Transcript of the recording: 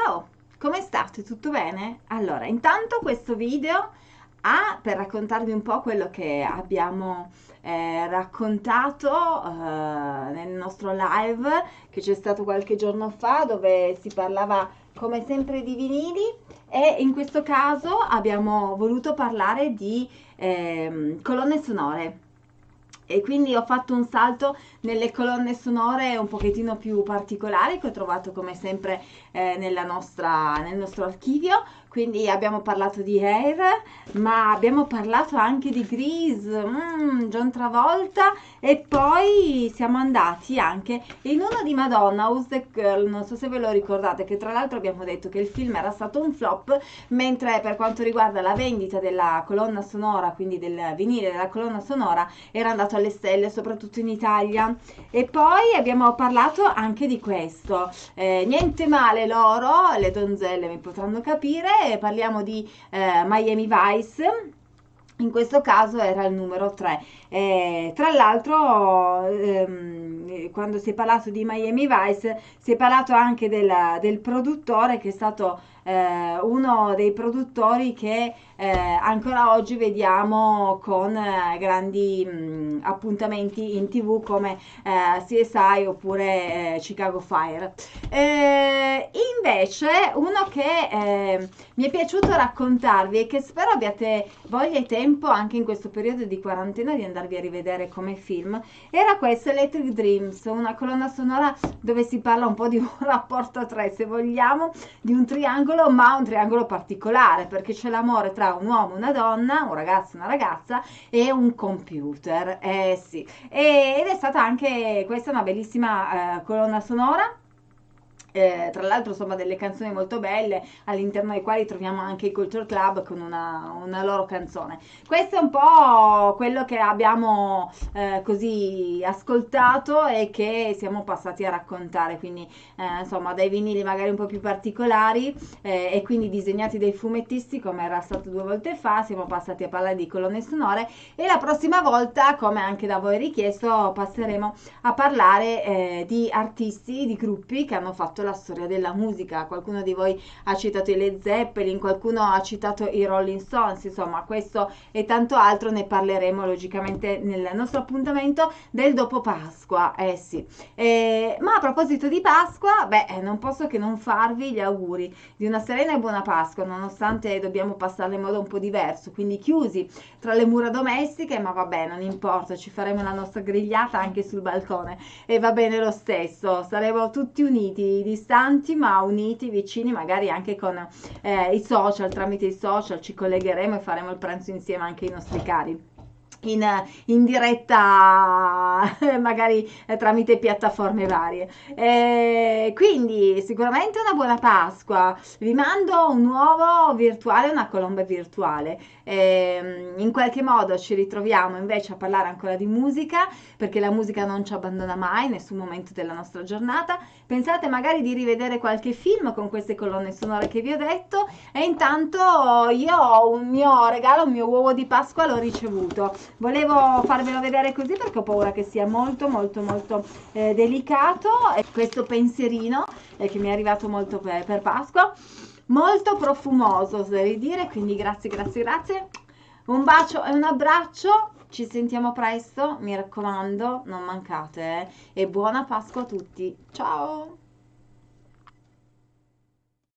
Ciao, come state? Tutto bene? Allora, intanto questo video ha per raccontarvi un po' quello che abbiamo eh, raccontato eh, nel nostro live che c'è stato qualche giorno fa dove si parlava come sempre di vinili e in questo caso abbiamo voluto parlare di eh, colonne sonore e quindi ho fatto un salto nelle colonne sonore un pochettino più particolari che ho trovato come sempre eh, nostra, nel nostro archivio. Quindi abbiamo parlato di Air ma abbiamo parlato anche di Grease mm, John Travolta. E poi siamo andati anche in uno di Madonna Who's the Girl? Non so se ve lo ricordate che tra l'altro abbiamo detto che il film era stato un flop mentre per quanto riguarda la vendita della colonna sonora quindi del vinile della colonna sonora era andato alle stelle soprattutto in Italia. E poi abbiamo parlato anche di questo. Eh, niente male loro le donzelle mi potranno capire. Parliamo di eh, Miami Vice in questo caso era il numero 3 eh, tra l'altro ehm, quando si è parlato di Miami Vice si è parlato anche del, del produttore che è stato eh, uno dei produttori che eh, ancora oggi vediamo con eh, grandi mh, appuntamenti in tv come eh, CSI oppure eh, Chicago Fire. Invece uno che mi è piaciuto raccontarvi e che spero abbiate voglia e tempo anche in questo periodo di quarantena di andarvi a rivedere come film era questo Electric Dreams, una colonna sonora dove si parla un po' di un rapporto a tre se vogliamo, di un triangolo ma un triangolo particolare, perché c'è l'amore tra un uomo, una donna, un ragazzo, una ragazza e un computer. Eh sì. Ed è stata anche questa una bellissima eh, colonna sonora eh, tra l'altro insomma delle canzoni molto belle all'interno dei quali troviamo anche i Culture Club con una, una loro canzone. Questo è un po' quello che abbiamo eh, così ascoltato e che siamo passati a raccontare. Quindi eh, insomma dai vinili magari un po' più particolari eh, e quindi disegnati dai fumettisti come era stato due volte fa siamo passati a parlare di colonne sonore. E la prossima volta come anche da voi richiesto passeremo a parlare eh, di artisti di gruppi che hanno fatto la storia della musica. Qualcuno di voi ha citato i Led Zeppelin, qualcuno ha citato i Rolling Stones, insomma, questo e tanto altro ne parleremo logicamente nel nostro appuntamento del dopo Pasqua. Eh sì. Eh, ma a proposito di Pasqua, beh, eh, non posso che non farvi gli auguri di una serena e buona Pasqua, nonostante dobbiamo passarla in modo un po' diverso, quindi chiusi tra le mura domestiche, ma vabbè, non importa, ci faremo la nostra grigliata anche sul balcone e va bene lo stesso, saremo tutti uniti distanti ma uniti, vicini, magari anche con eh, i social, tramite i social ci collegheremo e faremo il pranzo insieme anche ai nostri cari in, in, diretta magari tramite piattaforme varie. Eh, quindi sicuramente una buona pasqua. Vi mando un nuovo virtuale una colomba virtuale. Eh, in qualche modo ci ritroviamo invece a parlare ancora di musica perché la musica non ci abbandona mai in nessun momento della nostra giornata. Pensate magari di rivedere qualche film con queste colonne sonore che vi ho detto. E intanto io ho un mio regalo un mio uovo di pasqua l'ho ricevuto volevo farvelo vedere così perché ho paura che sia molto molto molto eh, delicato. E questo pensierino eh, che mi è arrivato molto per, per Pasqua molto profumoso oserei dire quindi grazie grazie grazie. Un bacio e un abbraccio. Ci sentiamo presto mi raccomando non mancate eh? e buona Pasqua a tutti. Ciao